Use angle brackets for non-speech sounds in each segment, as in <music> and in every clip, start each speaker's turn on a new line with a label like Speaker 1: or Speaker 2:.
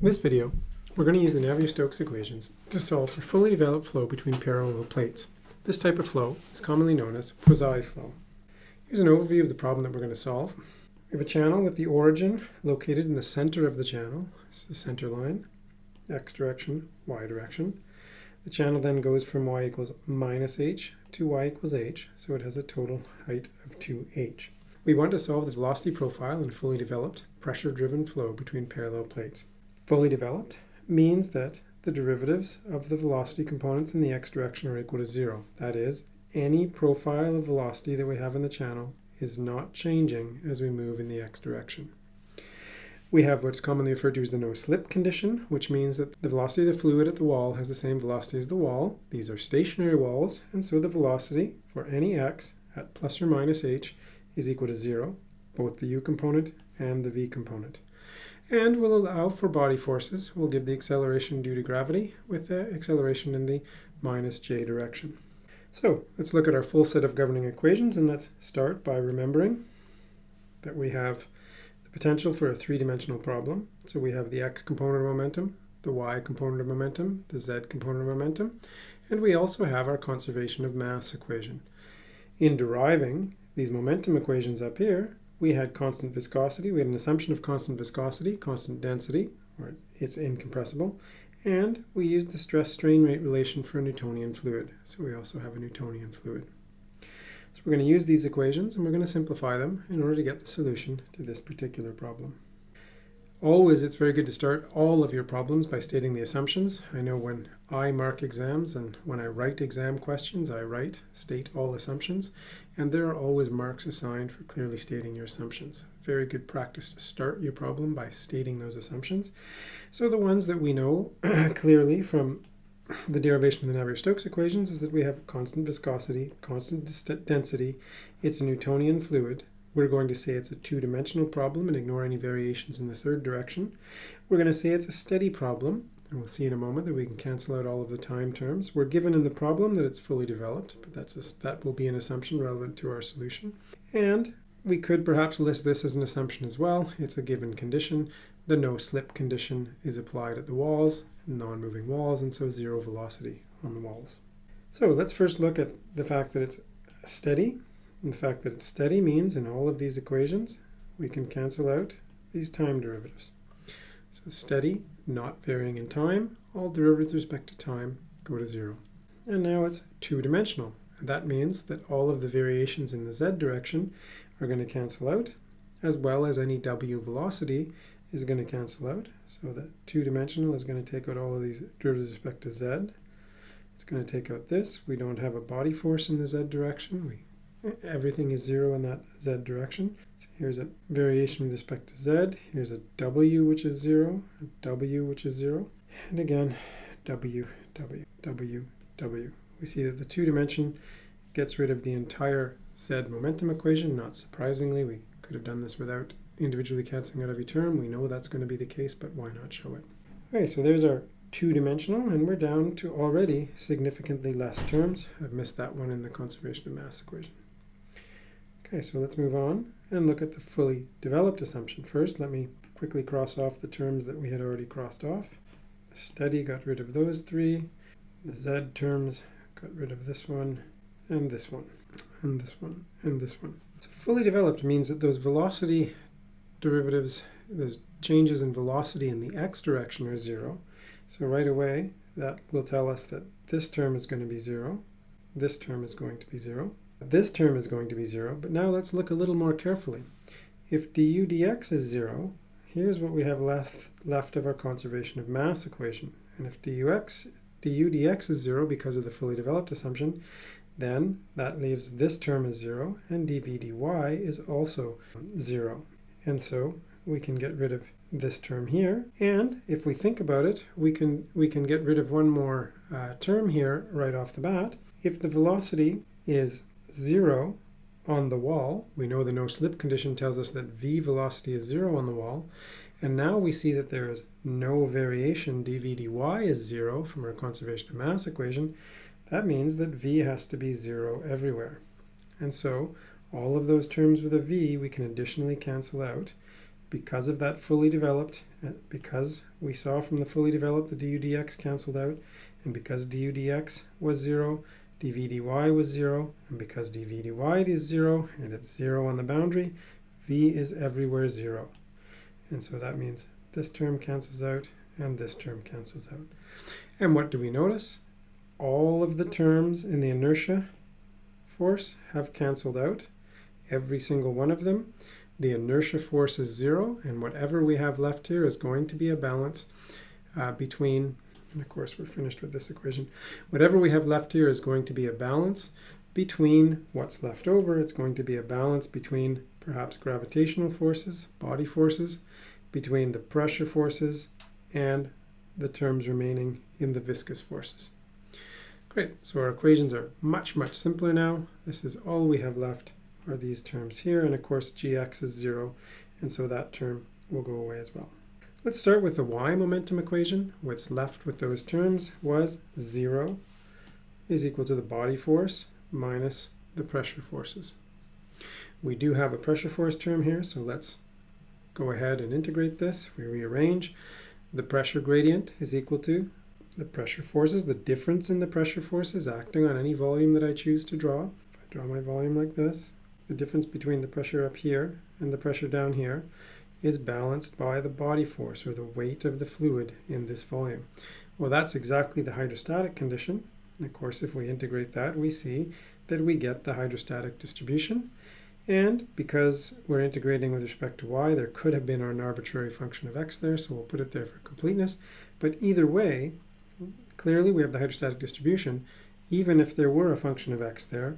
Speaker 1: In this video, we're going to use the Navier-Stokes equations to solve for fully developed flow between parallel plates. This type of flow is commonly known as Poiseuille flow. Here's an overview of the problem that we're going to solve. We have a channel with the origin located in the center of the channel. It's the center line, x direction, y direction. The channel then goes from y equals minus h to y equals h, so it has a total height of 2h. We want to solve the velocity profile in fully developed, pressure-driven flow between parallel plates. Fully developed means that the derivatives of the velocity components in the x direction are equal to zero. That is, any profile of velocity that we have in the channel is not changing as we move in the x direction. We have what's commonly referred to as the no-slip condition, which means that the velocity of the fluid at the wall has the same velocity as the wall. These are stationary walls, and so the velocity for any x at plus or minus h is equal to zero, both the u component and the v component. And we'll allow for body forces. We'll give the acceleration due to gravity with the acceleration in the minus j direction. So let's look at our full set of governing equations, and let's start by remembering that we have the potential for a three-dimensional problem. So we have the x component of momentum, the y component of momentum, the z component of momentum, and we also have our conservation of mass equation. In deriving these momentum equations up here, we had constant viscosity, we had an assumption of constant viscosity, constant density, or it's incompressible, and we used the stress-strain rate relation for a Newtonian fluid. So we also have a Newtonian fluid. So we're going to use these equations and we're going to simplify them in order to get the solution to this particular problem. Always, it's very good to start all of your problems by stating the assumptions. I know when I mark exams and when I write exam questions, I write, state all assumptions, and there are always marks assigned for clearly stating your assumptions. Very good practice to start your problem by stating those assumptions. So the ones that we know <clears throat> clearly from the derivation of the Navier-Stokes equations is that we have constant viscosity, constant density, it's a Newtonian fluid, we're going to say it's a two-dimensional problem and ignore any variations in the third direction. We're going to say it's a steady problem, and we'll see in a moment that we can cancel out all of the time terms. We're given in the problem that it's fully developed, but that's a, that will be an assumption relevant to our solution. And we could perhaps list this as an assumption as well. It's a given condition. The no-slip condition is applied at the walls, non-moving walls, and so zero velocity on the walls. So let's first look at the fact that it's steady and the fact that it's steady means in all of these equations, we can cancel out these time derivatives. So steady, not varying in time, all derivatives with respect to time go to zero. And now it's two-dimensional. And that means that all of the variations in the z direction are going to cancel out, as well as any w velocity is going to cancel out. So that two-dimensional is going to take out all of these derivatives with respect to z. It's going to take out this. We don't have a body force in the z direction. We everything is zero in that z direction. So here's a variation with respect to z. Here's a w, which is zero, a w, which is zero. And again, w, w, w, w. We see that the two dimension gets rid of the entire z momentum equation. Not surprisingly, we could have done this without individually canceling out every term. We know that's going to be the case, but why not show it? Okay, so there's our two-dimensional, and we're down to already significantly less terms. I've missed that one in the conservation of mass equation. Okay, so let's move on and look at the fully developed assumption. First, let me quickly cross off the terms that we had already crossed off. The steady got rid of those three. The z terms got rid of this one, and this one, and this one, and this one. So fully developed means that those velocity derivatives, those changes in velocity in the x direction are zero. So right away, that will tell us that this term is going to be zero, this term is going to be zero, this term is going to be 0, but now let's look a little more carefully. If du dx is 0, here's what we have left, left of our conservation of mass equation. And if dux, du dx is 0 because of the fully developed assumption, then that leaves this term as 0, and dv dy is also 0. And so we can get rid of this term here. And if we think about it, we can, we can get rid of one more uh, term here right off the bat. If the velocity is 0 on the wall. We know the no-slip condition tells us that v velocity is 0 on the wall. And now we see that there is no variation, dv dy is 0 from our conservation of mass equation. That means that v has to be 0 everywhere. And so all of those terms with a v we can additionally cancel out because of that fully developed uh, because we saw from the fully developed the du dx cancelled out, and because du dx was 0, dv dy was 0, and because dv dy is 0, and it's 0 on the boundary, v is everywhere 0. And so that means this term cancels out, and this term cancels out. And what do we notice? All of the terms in the inertia force have cancelled out, every single one of them. The inertia force is zero, and whatever we have left here is going to be a balance uh, between, and of course we're finished with this equation, whatever we have left here is going to be a balance between what's left over. It's going to be a balance between perhaps gravitational forces, body forces, between the pressure forces, and the terms remaining in the viscous forces. Great, so our equations are much, much simpler now. This is all we have left are these terms here, and of course gx is 0, and so that term will go away as well. Let's start with the y momentum equation. What's left with those terms was 0 is equal to the body force minus the pressure forces. We do have a pressure force term here, so let's go ahead and integrate this. We rearrange. The pressure gradient is equal to the pressure forces, the difference in the pressure forces acting on any volume that I choose to draw. If I draw my volume like this, the difference between the pressure up here and the pressure down here is balanced by the body force or the weight of the fluid in this volume. Well, that's exactly the hydrostatic condition. Of course, if we integrate that, we see that we get the hydrostatic distribution. And because we're integrating with respect to y, there could have been an arbitrary function of x there, so we'll put it there for completeness. But either way, clearly we have the hydrostatic distribution. Even if there were a function of x there,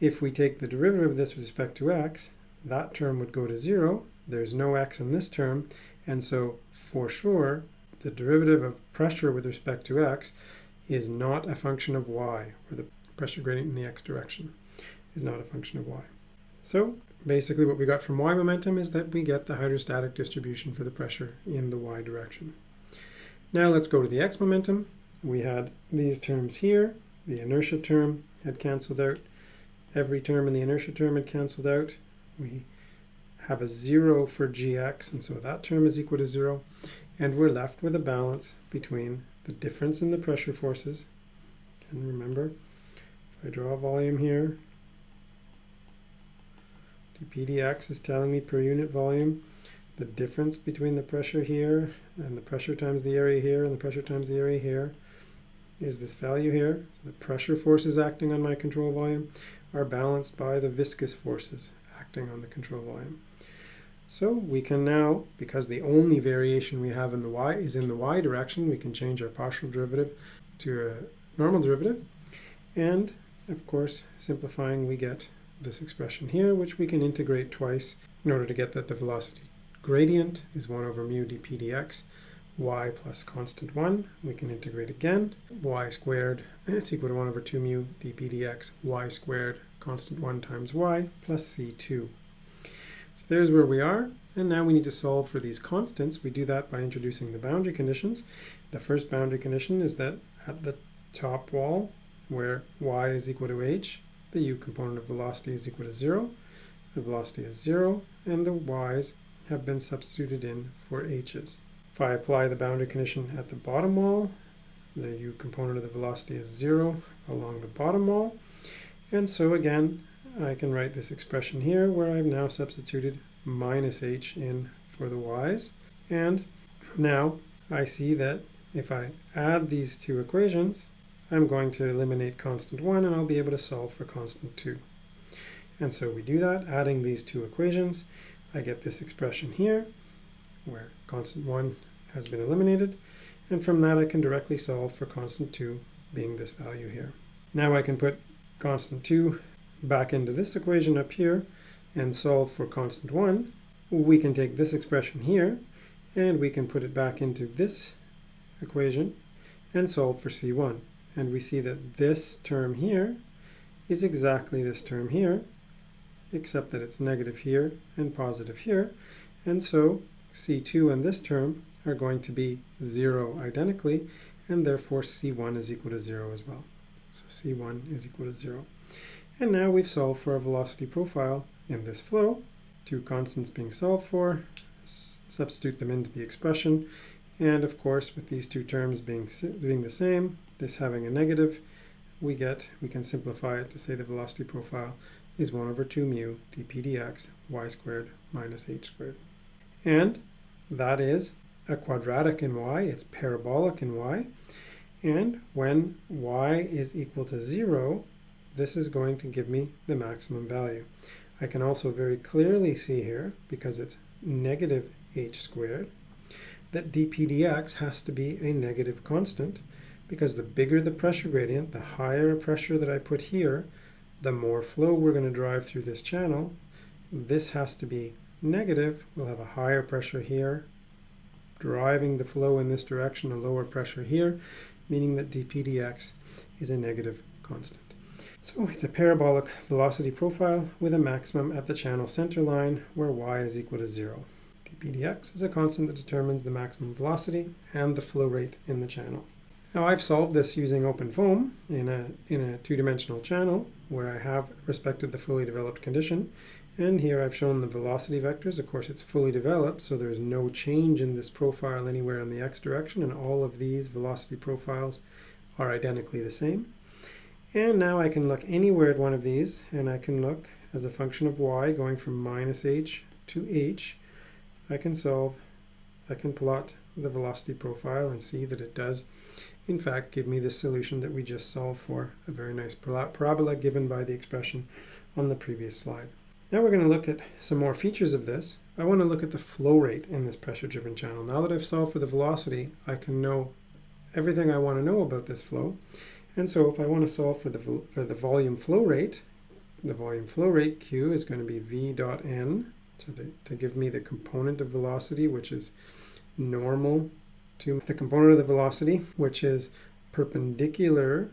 Speaker 1: if we take the derivative of this with respect to x, that term would go to 0. There's no x in this term, and so for sure, the derivative of pressure with respect to x is not a function of y, or the pressure gradient in the x direction is not a function of y. So basically what we got from y momentum is that we get the hydrostatic distribution for the pressure in the y direction. Now let's go to the x momentum. We had these terms here. The inertia term had cancelled out every term in the inertia term had cancelled out. We have a 0 for gx, and so that term is equal to 0. And we're left with a balance between the difference in the pressure forces. And remember, if I draw a volume here, dp dx is telling me per unit volume the difference between the pressure here and the pressure times the area here and the pressure times the area here is this value here. The pressure forces acting on my control volume are balanced by the viscous forces acting on the control volume. So we can now, because the only variation we have in the y is in the y direction, we can change our partial derivative to a normal derivative. And of course, simplifying, we get this expression here, which we can integrate twice in order to get that the velocity gradient is 1 over mu dp dx y plus constant 1. We can integrate again. y squared, it's equal to 1 over 2 mu dp dx y squared constant 1 times y plus c2. So there's where we are. And now we need to solve for these constants. We do that by introducing the boundary conditions. The first boundary condition is that at the top wall, where y is equal to h, the u component of velocity is equal to 0. So the velocity is 0, and the y's have been substituted in for h's. If I apply the boundary condition at the bottom wall, the u component of the velocity is 0 along the bottom wall. And so again, I can write this expression here where I've now substituted minus h in for the y's. And now I see that if I add these two equations, I'm going to eliminate constant 1 and I'll be able to solve for constant 2. And so we do that, adding these two equations. I get this expression here, where constant 1 has been eliminated, and from that I can directly solve for constant 2 being this value here. Now I can put constant 2 back into this equation up here and solve for constant 1. We can take this expression here and we can put it back into this equation and solve for C1. And we see that this term here is exactly this term here, except that it's negative here and positive here. And so C2 and this term are going to be 0 identically, and therefore C1 is equal to 0 as well. So C1 is equal to 0. And now we've solved for a velocity profile in this flow. Two constants being solved for, substitute them into the expression. And of course, with these two terms being, being the same, this having a negative, we get, we can simplify it to say the velocity profile is 1 over 2 mu dp dx y squared minus h squared. And that is a quadratic in y, it's parabolic in y. And when y is equal to 0, this is going to give me the maximum value. I can also very clearly see here, because it's negative h squared, that dp dx has to be a negative constant, because the bigger the pressure gradient, the higher a pressure that I put here, the more flow we're going to drive through this channel. This has to be negative. We'll have a higher pressure here, driving the flow in this direction, a lower pressure here, meaning that dp dx is a negative constant. So it's a parabolic velocity profile with a maximum at the channel center line where y is equal to 0. dp dx is a constant that determines the maximum velocity and the flow rate in the channel. Now I've solved this using OpenFOAM in a, in a two-dimensional channel where I have respected the fully developed condition. And here I've shown the velocity vectors. Of course, it's fully developed, so there's no change in this profile anywhere in the x direction, and all of these velocity profiles are identically the same. And now I can look anywhere at one of these, and I can look as a function of y going from minus h to h. I can solve, I can plot the velocity profile and see that it does in fact give me the solution that we just solved for, a very nice parabola given by the expression on the previous slide. Now we're going to look at some more features of this. I want to look at the flow rate in this pressure-driven channel. Now that I've solved for the velocity, I can know everything I want to know about this flow. And so if I want to solve for the, for the volume flow rate, the volume flow rate, Q, is going to be V dot N to, the, to give me the component of velocity, which is normal to the component of the velocity, which is perpendicular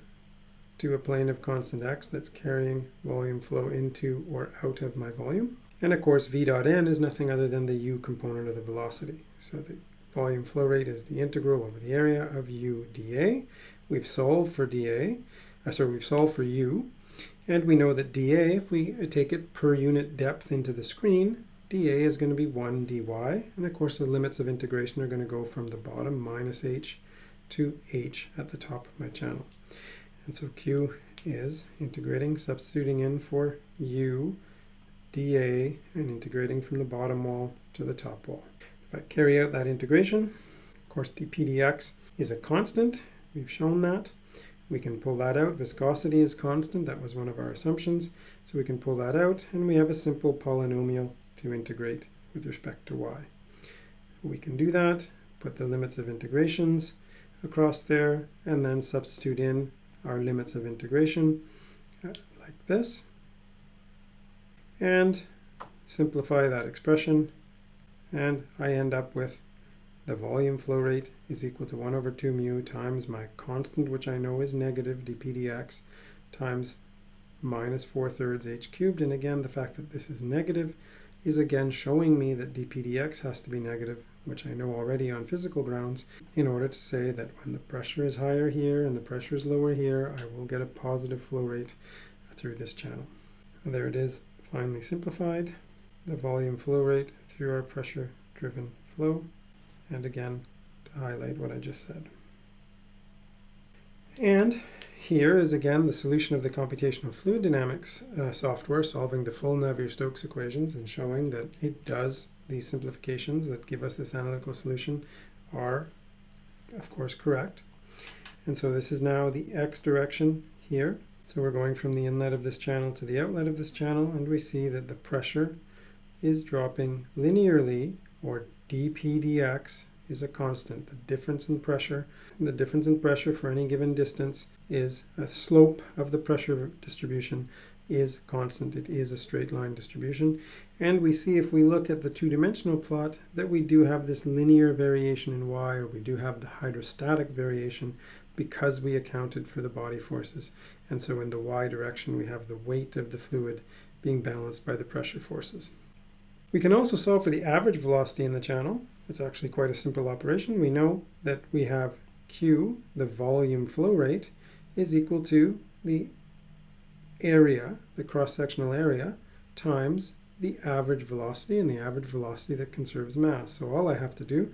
Speaker 1: to a plane of constant x that's carrying volume flow into or out of my volume. And of course, v dot n is nothing other than the u component of the velocity. So the volume flow rate is the integral over the area of u dA. We've solved for dA, uh, sorry, we've solved for u, and we know that dA, if we take it per unit depth into the screen, dA is going to be 1 dy, and of course the limits of integration are going to go from the bottom minus h to h at the top of my channel. And so Q is integrating, substituting in for u dA and integrating from the bottom wall to the top wall. If I carry out that integration, of course dp dx is a constant, we've shown that. We can pull that out. Viscosity is constant, that was one of our assumptions. So we can pull that out, and we have a simple polynomial to integrate with respect to y. We can do that, put the limits of integrations across there, and then substitute in our limits of integration uh, like this, and simplify that expression, and I end up with the volume flow rate is equal to 1 over 2 mu times my constant, which I know is negative, dp dx, times minus 4 thirds h cubed. And again, the fact that this is negative is again showing me that dp dx has to be negative, which I know already on physical grounds, in order to say that when the pressure is higher here and the pressure is lower here, I will get a positive flow rate through this channel. And there it is, finally simplified, the volume flow rate through our pressure-driven flow, and again, to highlight what I just said. And here is again the solution of the computational fluid dynamics uh, software solving the full Navier-Stokes equations and showing that it does these simplifications that give us this analytical solution are of course correct. And so this is now the x direction here. So we're going from the inlet of this channel to the outlet of this channel and we see that the pressure is dropping linearly or dp dx is a constant. The difference in pressure, the difference in pressure for any given distance is a slope of the pressure distribution is constant. It is a straight line distribution. And we see if we look at the two-dimensional plot that we do have this linear variation in y, or we do have the hydrostatic variation because we accounted for the body forces. And so in the y direction, we have the weight of the fluid being balanced by the pressure forces. We can also solve for the average velocity in the channel. It's actually quite a simple operation. We know that we have Q, the volume flow rate, is equal to the area, the cross-sectional area, times the average velocity and the average velocity that conserves mass. So all I have to do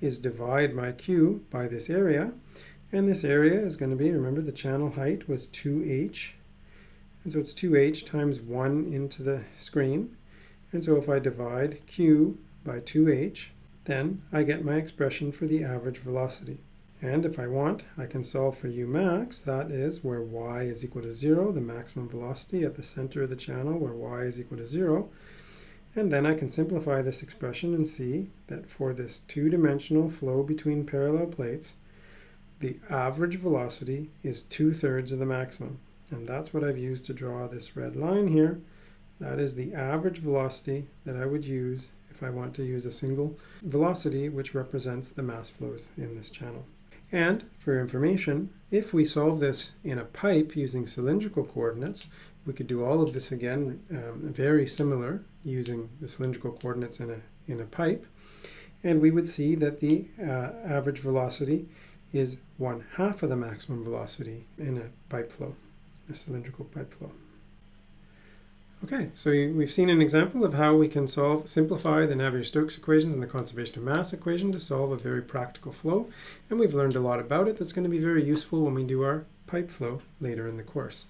Speaker 1: is divide my Q by this area. And this area is going to be, remember the channel height was 2h. And so it's 2h times 1 into the screen. And so if I divide Q by 2h, then I get my expression for the average velocity. And if I want, I can solve for u max, that is where y is equal to 0, the maximum velocity at the center of the channel where y is equal to 0. And then I can simplify this expression and see that for this two-dimensional flow between parallel plates, the average velocity is two-thirds of the maximum. And that's what I've used to draw this red line here. That is the average velocity that I would use if I want to use a single velocity which represents the mass flows in this channel. And for information, if we solve this in a pipe using cylindrical coordinates, we could do all of this again um, very similar using the cylindrical coordinates in a, in a pipe. And we would see that the uh, average velocity is one half of the maximum velocity in a pipe flow, a cylindrical pipe flow. Okay, so we've seen an example of how we can solve, simplify the Navier-Stokes equations and the conservation of mass equation to solve a very practical flow. And we've learned a lot about it that's going to be very useful when we do our pipe flow later in the course.